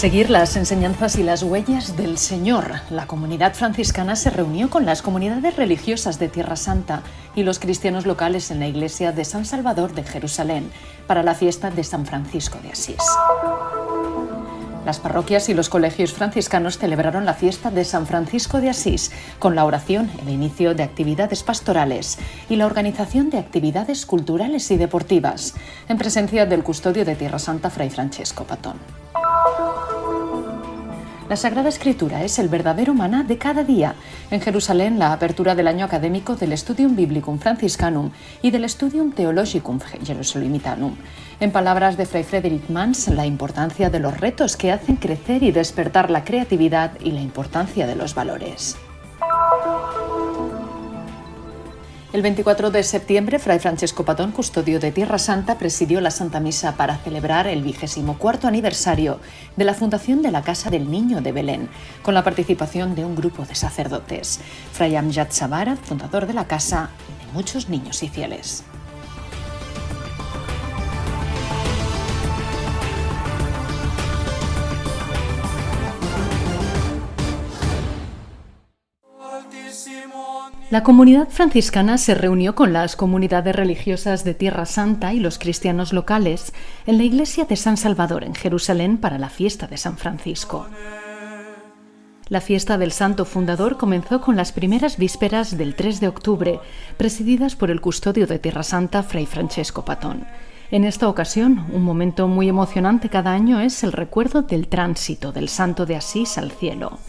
Seguir las enseñanzas y las huellas del Señor. La comunidad franciscana se reunió con las comunidades religiosas de Tierra Santa y los cristianos locales en la iglesia de San Salvador de Jerusalén para la fiesta de San Francisco de Asís. Las parroquias y los colegios franciscanos celebraron la fiesta de San Francisco de Asís con la oración, el inicio de actividades pastorales y la organización de actividades culturales y deportivas, en presencia del custodio de Tierra Santa, Fray Francesco Patón. La Sagrada Escritura es el verdadero maná de cada día. En Jerusalén, la apertura del año académico del Studium Biblicum Franciscanum y del Studium Theologicum Jerusalemitanum. En palabras de Fray Frederick Mans, la importancia de los retos que hacen crecer y despertar la creatividad y la importancia de los valores. El 24 de septiembre, Fray Francesco Patón, custodio de Tierra Santa, presidió la Santa Misa para celebrar el vigésimo cuarto aniversario de la fundación de la Casa del Niño de Belén, con la participación de un grupo de sacerdotes. Fray Amjad Sabara, fundador de la casa, y de muchos niños y fieles. La comunidad franciscana se reunió con las comunidades religiosas de Tierra Santa y los cristianos locales en la iglesia de San Salvador en Jerusalén para la fiesta de San Francisco. La fiesta del Santo Fundador comenzó con las primeras vísperas del 3 de octubre, presididas por el custodio de Tierra Santa, Fray Francesco Patón. En esta ocasión, un momento muy emocionante cada año es el recuerdo del tránsito del Santo de Asís al cielo.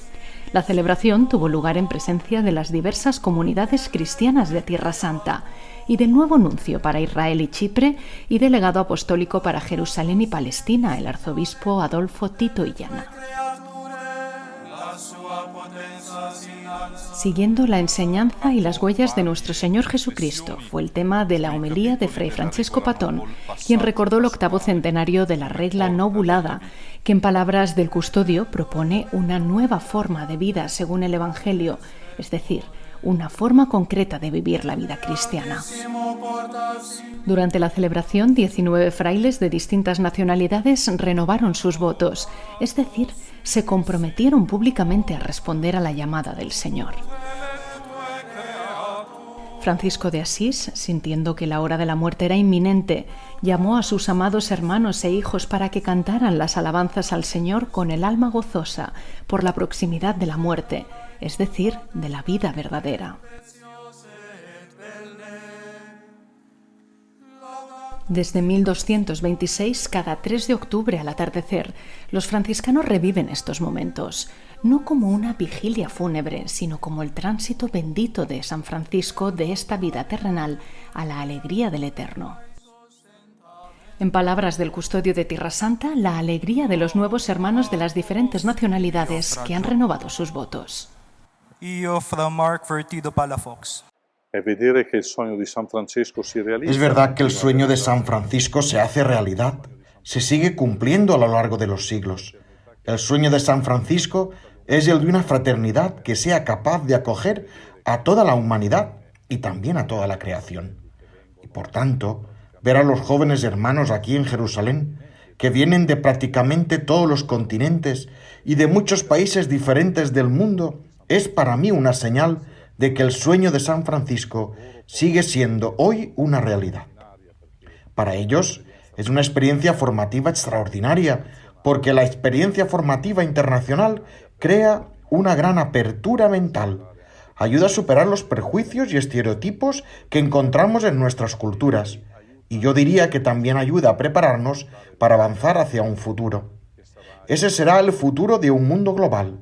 La celebración tuvo lugar en presencia de las diversas comunidades cristianas de Tierra Santa y del nuevo nuncio para Israel y Chipre y delegado apostólico para Jerusalén y Palestina, el arzobispo Adolfo Tito Illana. Siguiendo la enseñanza y las huellas de nuestro Señor Jesucristo fue el tema de la homilía de Fray Francisco Patón, quien recordó el octavo centenario de la regla nobulada, que en palabras del custodio propone una nueva forma de vida según el Evangelio, es decir, una forma concreta de vivir la vida cristiana. Durante la celebración, 19 frailes de distintas nacionalidades renovaron sus votos, es decir, se comprometieron públicamente a responder a la llamada del Señor. Francisco de Asís, sintiendo que la hora de la muerte era inminente, llamó a sus amados hermanos e hijos para que cantaran las alabanzas al Señor con el alma gozosa por la proximidad de la muerte, es decir, de la vida verdadera. Desde 1226, cada 3 de octubre al atardecer, los franciscanos reviven estos momentos, no como una vigilia fúnebre, sino como el tránsito bendito de San Francisco de esta vida terrenal a la alegría del eterno. En palabras del custodio de Tierra Santa, la alegría de los nuevos hermanos de las diferentes nacionalidades que han renovado sus votos. Es verdad que el sueño de San Francisco se hace realidad, se sigue cumpliendo a lo largo de los siglos. El sueño de San Francisco es el de una fraternidad que sea capaz de acoger a toda la humanidad y también a toda la creación. Y por tanto, ver a los jóvenes hermanos aquí en Jerusalén, que vienen de prácticamente todos los continentes y de muchos países diferentes del mundo, es para mí una señal de que el sueño de San Francisco sigue siendo hoy una realidad. Para ellos es una experiencia formativa extraordinaria, porque la experiencia formativa internacional crea una gran apertura mental, ayuda a superar los prejuicios y estereotipos que encontramos en nuestras culturas, y yo diría que también ayuda a prepararnos para avanzar hacia un futuro. Ese será el futuro de un mundo global.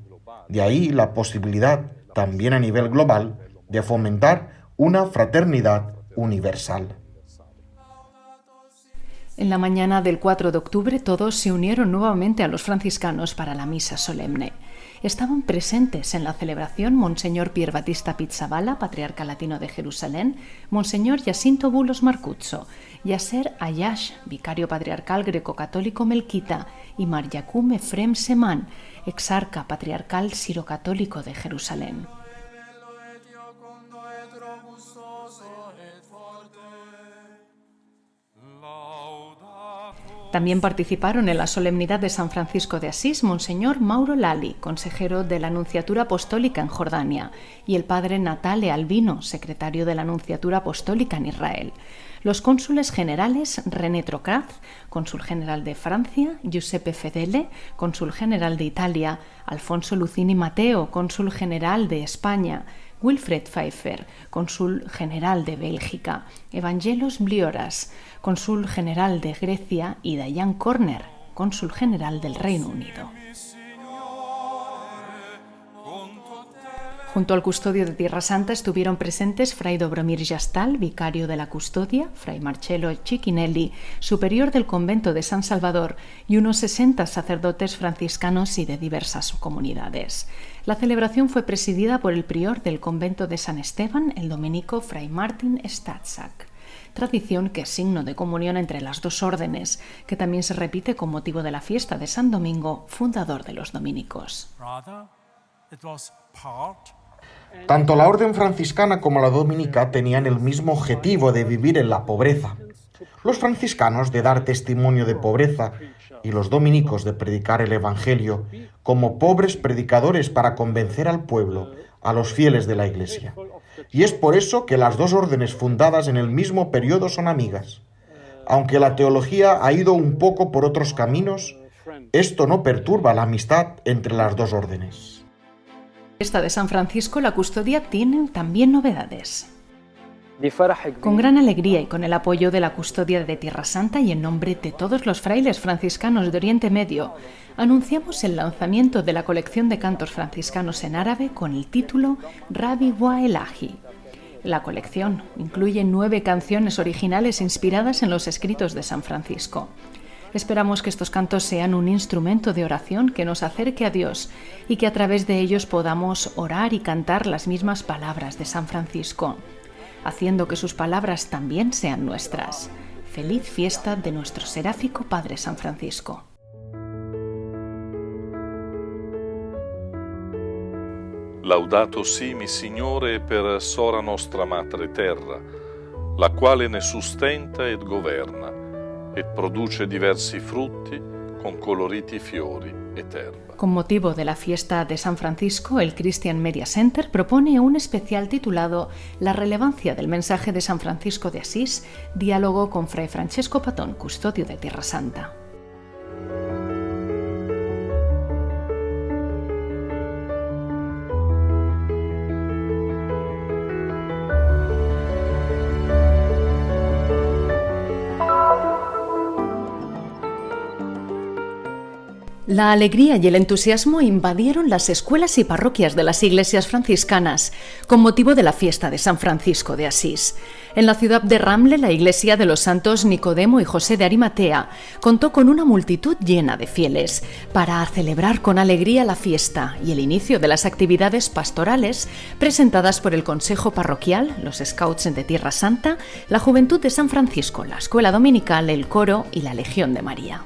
De ahí la posibilidad también a nivel global, de fomentar una fraternidad universal. En la mañana del 4 de octubre todos se unieron nuevamente a los franciscanos para la misa solemne. Estaban presentes en la celebración Monseñor Pier Batista Pizzabala, patriarca latino de Jerusalén, Monseñor Jacinto Bulos Marcuzzo, Yasser Ayash, vicario patriarcal greco-católico melquita, y Mar Yacum Efrem Semán, exarca patriarcal sirocatólico de Jerusalén. También participaron en la solemnidad de San Francisco de Asís Monseñor Mauro Lali, consejero de la Anunciatura Apostólica en Jordania, y el padre Natale Albino, secretario de la Anunciatura Apostólica en Israel. Los cónsules generales René Trocaz, cónsul general de Francia, Giuseppe Fedele, cónsul general de Italia, Alfonso Lucini Mateo, cónsul general de España, Wilfred Pfeiffer, cónsul general de Bélgica, Evangelos Blioras, cónsul general de Grecia, y Diane Corner, cónsul general del Reino Unido. Junto al custodio de Tierra Santa estuvieron presentes Fray Dobromir Yastal, vicario de la custodia, Fray Marcello Cicchinelli, superior del convento de San Salvador, y unos 60 sacerdotes franciscanos y de diversas comunidades. La celebración fue presidida por el prior del convento de San Esteban, el dominico Fray Martin Statzak tradición que es signo de comunión entre las dos órdenes, que también se repite con motivo de la fiesta de San Domingo, fundador de los dominicos. Tanto la orden franciscana como la dominica tenían el mismo objetivo de vivir en la pobreza. Los franciscanos de dar testimonio de pobreza y los dominicos de predicar el Evangelio como pobres predicadores para convencer al pueblo, a los fieles de la Iglesia. Y es por eso que las dos órdenes fundadas en el mismo periodo son amigas. Aunque la teología ha ido un poco por otros caminos, esto no perturba la amistad entre las dos órdenes esta de San Francisco, la custodia tiene también novedades. Con gran alegría y con el apoyo de la custodia de Tierra Santa y en nombre de todos los frailes franciscanos de Oriente Medio, anunciamos el lanzamiento de la colección de cantos franciscanos en árabe con el título Rabi Wa Elahi. La colección incluye nueve canciones originales inspiradas en los escritos de San Francisco. Esperamos que estos cantos sean un instrumento de oración que nos acerque a Dios y que a través de ellos podamos orar y cantar las mismas palabras de San Francisco, haciendo que sus palabras también sean nuestras. Feliz fiesta de nuestro seráfico Padre San Francisco. Laudato si mi Signore per sora nostra madre terra, la quale ne sustenta ed governa e produce diversi frutti con coloriti fiori e terra. Con motivo de la fiesta de San Francisco, el Christian Media Center propone un especial titulado La relevancia del mensaje de San Francisco de Asís, diálogo con Fray Francesco Patón, custodio de Tierra Santa. La alegría y el entusiasmo invadieron las escuelas y parroquias de las iglesias franciscanas con motivo de la fiesta de San Francisco de Asís. En la ciudad de Ramle, la iglesia de los santos Nicodemo y José de Arimatea contó con una multitud llena de fieles para celebrar con alegría la fiesta y el inicio de las actividades pastorales presentadas por el Consejo Parroquial, los Scouts de Tierra Santa, la Juventud de San Francisco, la Escuela Dominical, el Coro y la Legión de María.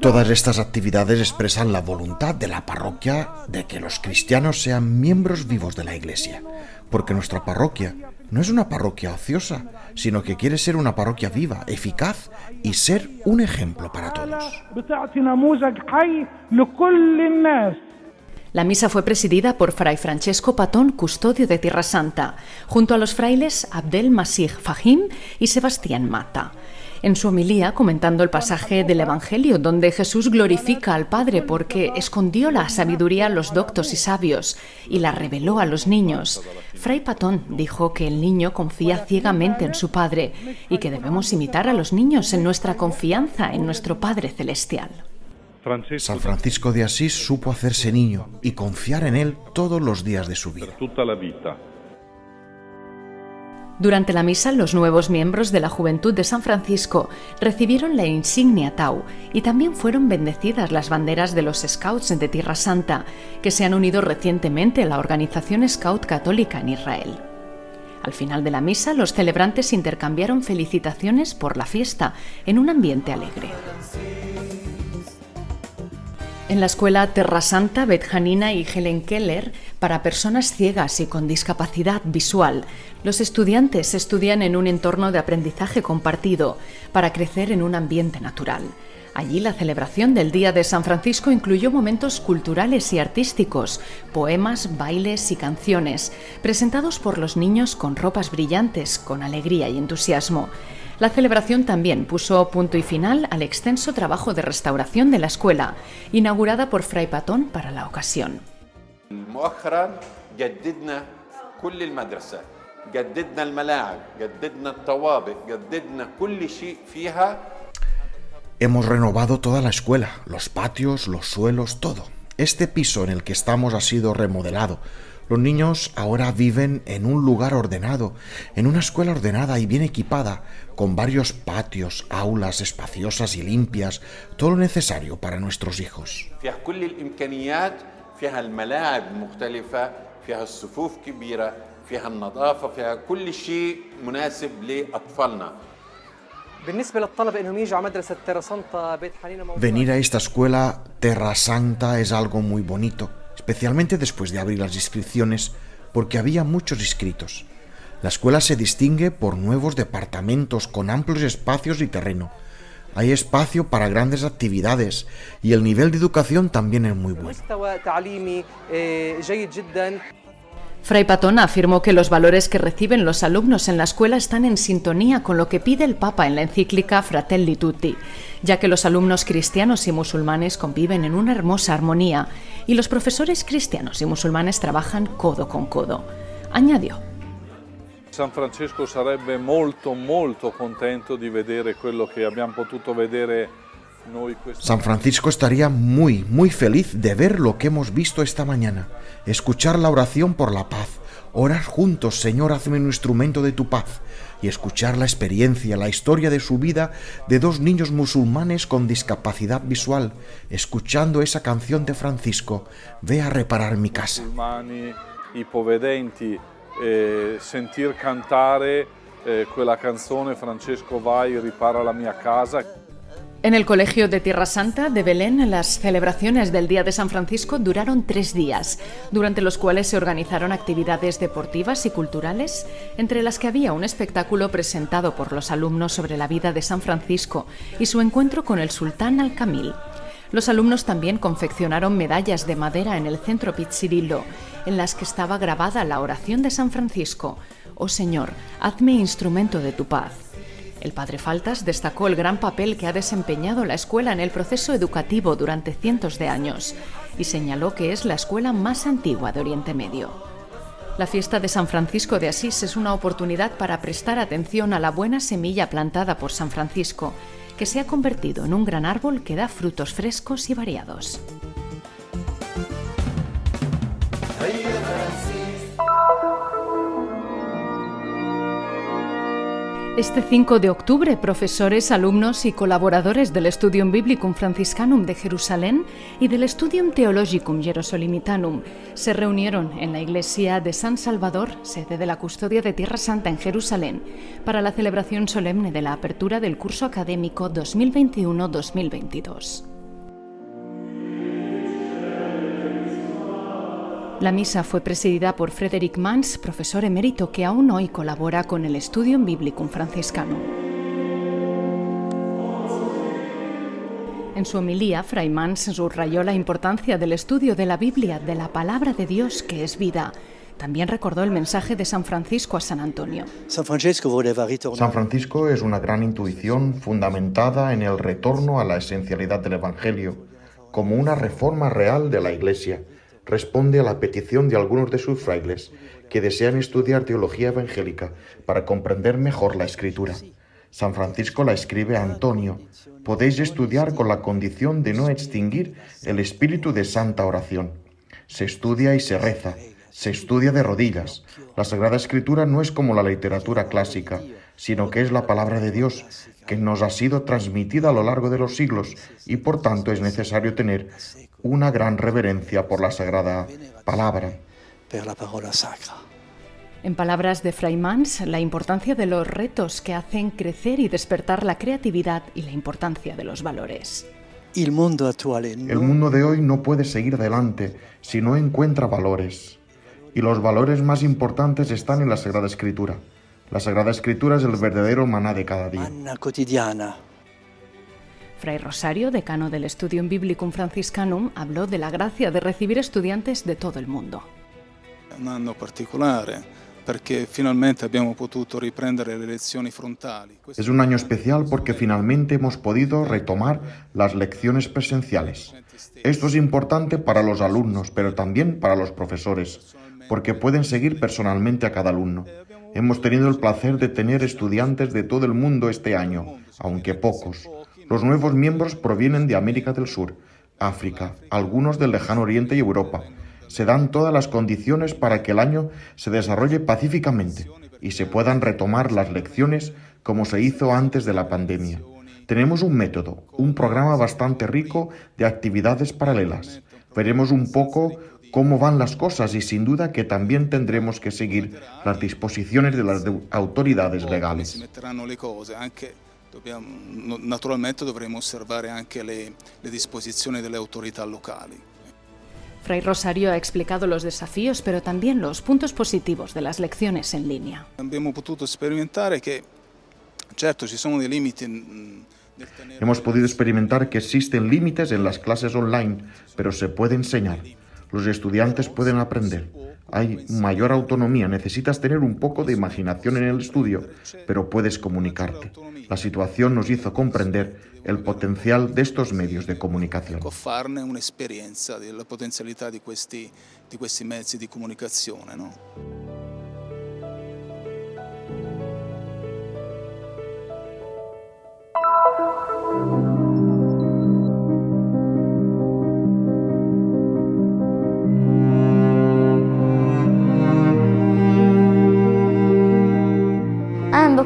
Todas estas actividades expresan la voluntad de la parroquia de que los cristianos sean miembros vivos de la Iglesia, porque nuestra parroquia no es una parroquia ociosa, sino que quiere ser una parroquia viva, eficaz y ser un ejemplo para todos. La misa fue presidida por Fray Francesco Patón, custodio de Tierra Santa, junto a los frailes Abdel Masih Fahim y Sebastián Mata en su homilía comentando el pasaje del Evangelio donde Jesús glorifica al Padre porque escondió la sabiduría a los doctos y sabios y la reveló a los niños. Fray Patón dijo que el niño confía ciegamente en su Padre y que debemos imitar a los niños en nuestra confianza en nuestro Padre Celestial. San Francisco de Asís supo hacerse niño y confiar en él todos los días de su vida. Durante la misa, los nuevos miembros de la Juventud de San Francisco recibieron la insignia Tau y también fueron bendecidas las banderas de los Scouts de Tierra Santa, que se han unido recientemente a la organización Scout Católica en Israel. Al final de la misa, los celebrantes intercambiaron felicitaciones por la fiesta en un ambiente alegre. En la escuela Terra Santa, Betjanina y Helen Keller, para personas ciegas y con discapacidad visual, los estudiantes estudian en un entorno de aprendizaje compartido para crecer en un ambiente natural. Allí la celebración del Día de San Francisco incluyó momentos culturales y artísticos, poemas, bailes y canciones, presentados por los niños con ropas brillantes, con alegría y entusiasmo. La celebración también puso punto y final al extenso trabajo de restauración de la escuela, inaugurada por Fray Patón para la ocasión. Hemos renovado toda la escuela, los patios, los suelos, todo. Este piso en el que estamos ha sido remodelado. Los niños ahora viven en un lugar ordenado, en una escuela ordenada y bien equipada, con varios patios, aulas espaciosas y limpias, todo lo necesario para nuestros hijos. Venir a esta escuela Terra Santa es algo muy bonito especialmente después de abrir las inscripciones, porque había muchos inscritos. La escuela se distingue por nuevos departamentos con amplios espacios y terreno. Hay espacio para grandes actividades y el nivel de educación también es muy bueno. Fray Patón afirmó que los valores que reciben los alumnos en la escuela están en sintonía con lo que pide el Papa en la encíclica Fratelli Tutti, ya que los alumnos cristianos y musulmanes conviven en una hermosa armonía y los profesores cristianos y musulmanes trabajan codo con codo. Añadió. San Francisco sarebbe molto molto contento di vedere quello che abbiamo potuto vedere San Francisco estaría muy, muy feliz de ver lo que hemos visto esta mañana, escuchar la oración por la paz, orar juntos, Señor, hazme un instrumento de tu paz, y escuchar la experiencia, la historia de su vida de dos niños musulmanes con discapacidad visual, escuchando esa canción de Francisco, Ve a reparar mi casa. Eh, sentir cantare eh, quella canzone Francesco vai ripara la mia casa en el Colegio de Tierra Santa de Belén, las celebraciones del Día de San Francisco duraron tres días, durante los cuales se organizaron actividades deportivas y culturales, entre las que había un espectáculo presentado por los alumnos sobre la vida de San Francisco y su encuentro con el sultán Al-Kamil. Los alumnos también confeccionaron medallas de madera en el centro Pizzirillo, en las que estaba grabada la oración de San Francisco, Oh Señor, hazme instrumento de tu paz. El padre Faltas destacó el gran papel que ha desempeñado la escuela en el proceso educativo durante cientos de años y señaló que es la escuela más antigua de Oriente Medio. La fiesta de San Francisco de Asís es una oportunidad para prestar atención a la buena semilla plantada por San Francisco, que se ha convertido en un gran árbol que da frutos frescos y variados. Este 5 de octubre, profesores, alumnos y colaboradores del Studium Biblicum Franciscanum de Jerusalén y del Studium Theologicum Jerusalemitanum se reunieron en la iglesia de San Salvador, sede de la Custodia de Tierra Santa en Jerusalén, para la celebración solemne de la apertura del curso académico 2021-2022. La misa fue presidida por Frederick Mans, profesor emérito que aún hoy colabora con el Studium Biblicum Franciscanum. En su homilía, Fray Mans subrayó la importancia del estudio de la Biblia, de la palabra de Dios que es vida. También recordó el mensaje de San Francisco a San Antonio. San Francisco es una gran intuición fundamentada en el retorno a la esencialidad del Evangelio, como una reforma real de la Iglesia responde a la petición de algunos de sus frailes que desean estudiar teología evangélica para comprender mejor la escritura. San Francisco la escribe a Antonio, podéis estudiar con la condición de no extinguir el espíritu de santa oración. Se estudia y se reza, se estudia de rodillas. La Sagrada Escritura no es como la literatura clásica, sino que es la palabra de Dios, que nos ha sido transmitida a lo largo de los siglos y por tanto es necesario tener una gran reverencia por la sagrada palabra. En palabras de Fray Mans, la importancia de los retos que hacen crecer y despertar la creatividad y la importancia de los valores. El mundo de hoy no puede seguir adelante si no encuentra valores. Y los valores más importantes están en la Sagrada Escritura. La Sagrada Escritura es el verdadero maná de cada día. Fray Rosario, decano del Studium Biblicum Franciscanum, habló de la gracia de recibir estudiantes de todo el mundo. Un año particular porque finalmente abbiamo potuto riprendere le lezioni frontali. Es un año especial porque finalmente hemos podido retomar las lecciones presenciales. Esto es importante para los alumnos, pero también para los profesores, porque pueden seguir personalmente a cada alumno. Hemos tenido el placer de tener estudiantes de todo el mundo este año, aunque pocos. Los nuevos miembros provienen de América del Sur, África, algunos del lejano Oriente y Europa se dan todas las condiciones para que el año se desarrolle pacíficamente y se puedan retomar las lecciones como se hizo antes de la pandemia. Tenemos un método, un programa bastante rico de actividades paralelas. Veremos un poco cómo van las cosas y sin duda que también tendremos que seguir las disposiciones de las autoridades legales. Naturalmente dovremo osservare anche le, le disposizioni delle autorità locali. Fray Rosario ha explicado los desafíos, pero también los puntos positivos de las lecciones en línea. Hemos podido experimentar que existen límites en las clases online, pero se puede enseñar. Los estudiantes pueden aprender. Hay mayor autonomía, necesitas tener un poco de imaginación en el estudio, pero puedes comunicarte. La situación nos hizo comprender el potencial de estos medios de comunicación.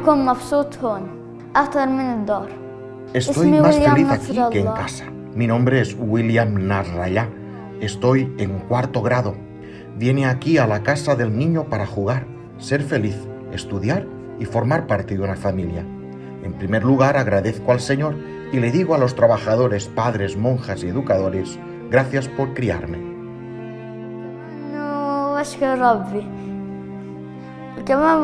di comunicazione. No? أنا بكون مبسوط هون أكتر من الدار Estoy más feliz aquí que en casa. Mi nombre es William Nasrallah. Estoy en cuarto grado. Viene aquí a la casa del niño para jugar, ser feliz, estudiar y formar parte de una familia. En primer lugar, agradezco al Señor y le digo a los trabajadores, padres, monjas y educadores, gracias por criarme. No,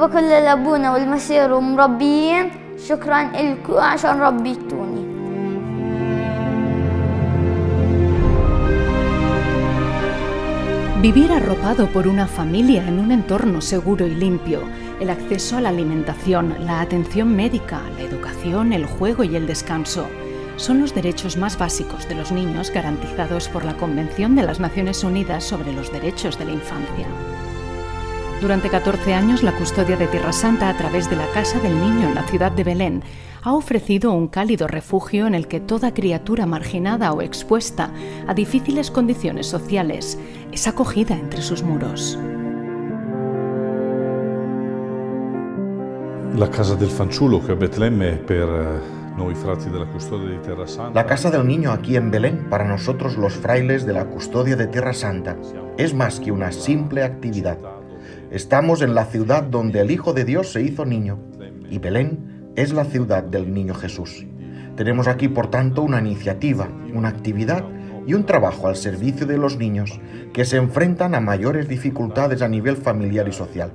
Vivir arropado por una familia en un entorno seguro y limpio, el acceso a la alimentación, la atención médica, la educación, el juego y el descanso son los derechos más básicos de los niños garantizados por la Convención de las Naciones Unidas sobre los Derechos de la Infancia. Durante 14 años, la custodia de Tierra Santa a través de la Casa del Niño en la ciudad de Belén ha ofrecido un cálido refugio en el que toda criatura marginada o expuesta a difíciles condiciones sociales es acogida entre sus muros. La casa del fanciullo que per eh. La casa del niño aquí en Belén para nosotros los frailes de la custodia de Tierra Santa es más que una simple actividad Estamos en la ciudad donde el Hijo de Dios se hizo niño y Belén es la ciudad del niño Jesús. Tenemos aquí, por tanto, una iniciativa, una actividad y un trabajo al servicio de los niños que se enfrentan a mayores dificultades a nivel familiar y social.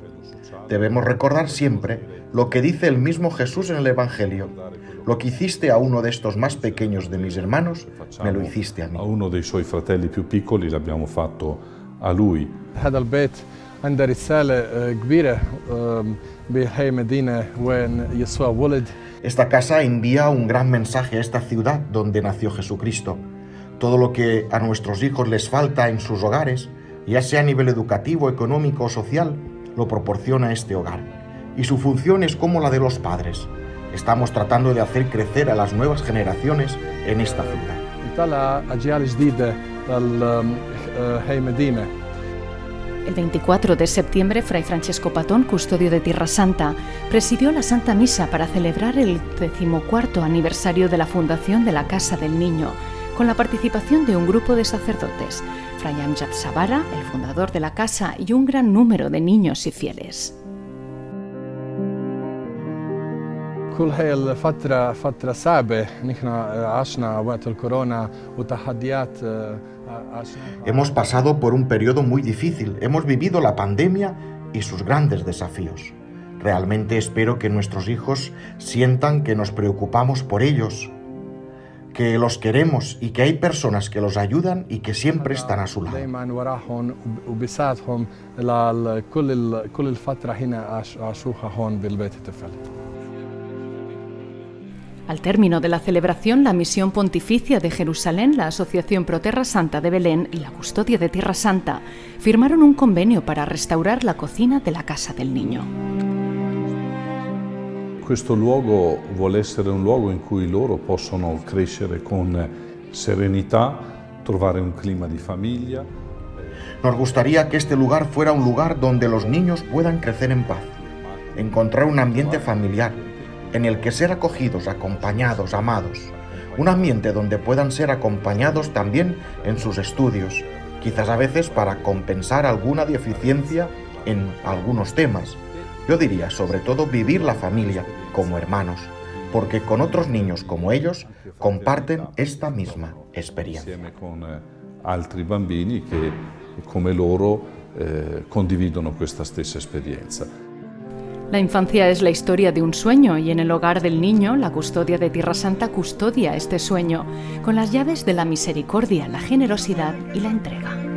Debemos recordar siempre lo que dice el mismo Jesús en el Evangelio. Lo que hiciste a uno de estos más pequeños de mis hermanos, me lo hiciste a mí. A uno dei suoi fratelli più piccoli l'abbiamo fatto a lui. عندها رسالة كبيرة بهاي مدينة وين يسوع ولد Esta casa envía un gran mensaje a esta ciudad donde nació Jesucristo. Todo lo que a nuestros hijos les falta en sus hogares, ya sea a nivel educativo, económico o social, lo proporciona este hogar. Y su función es como la de los padres. Estamos tratando de hacer crecer a las nuevas generaciones en esta ciudad. El 24 de septiembre, Fray Francesco Patón, custodio de Tierra Santa, presidió la Santa Misa para celebrar el decimocuarto aniversario de la fundación de la Casa del Niño, con la participación de un grupo de sacerdotes, Fray Amjad Sabara, el fundador de la casa, y un gran número de niños y fieles. كل هاي الفترة فترة صعبة نحن عشنا وقت الكورونا وتحديات Hemos pasado por un periodo muy difícil, hemos vivido la pandemia y sus grandes desafíos. Realmente espero que nuestros hijos sientan que nos preocupamos por ellos, que los queremos y que hay personas que los ayudan y que siempre están a su lado. Al término de la celebración, la Misión Pontificia de Jerusalén, la Asociación Pro Terra Santa de Belén y la Custodia de Tierra Santa firmaron un convenio para restaurar la cocina de la Casa del Niño. Questo luogo vuole essere un luogo in cui loro possono crescere con serenità, trovare un clima di famiglia. Nos gustaría que este lugar fuera un lugar donde los niños puedan crecer en paz, encontrar un ambiente familiar, en el que ser acogidos, acompañados, amados. Un ambiente donde puedan ser acompañados también en sus estudios, quizás a veces para compensar alguna deficiencia en algunos temas, yo diría, sobre todo, vivir la familia como hermanos, porque con otros niños como ellos comparten esta misma experiencia. eh, altri bambini che come loro eh, condividono questa stessa esperienza. La infancia es la historia de un sueño y en el hogar del niño la custodia de Tierra Santa custodia este sueño con las llaves de la misericordia, la generosidad y la entrega.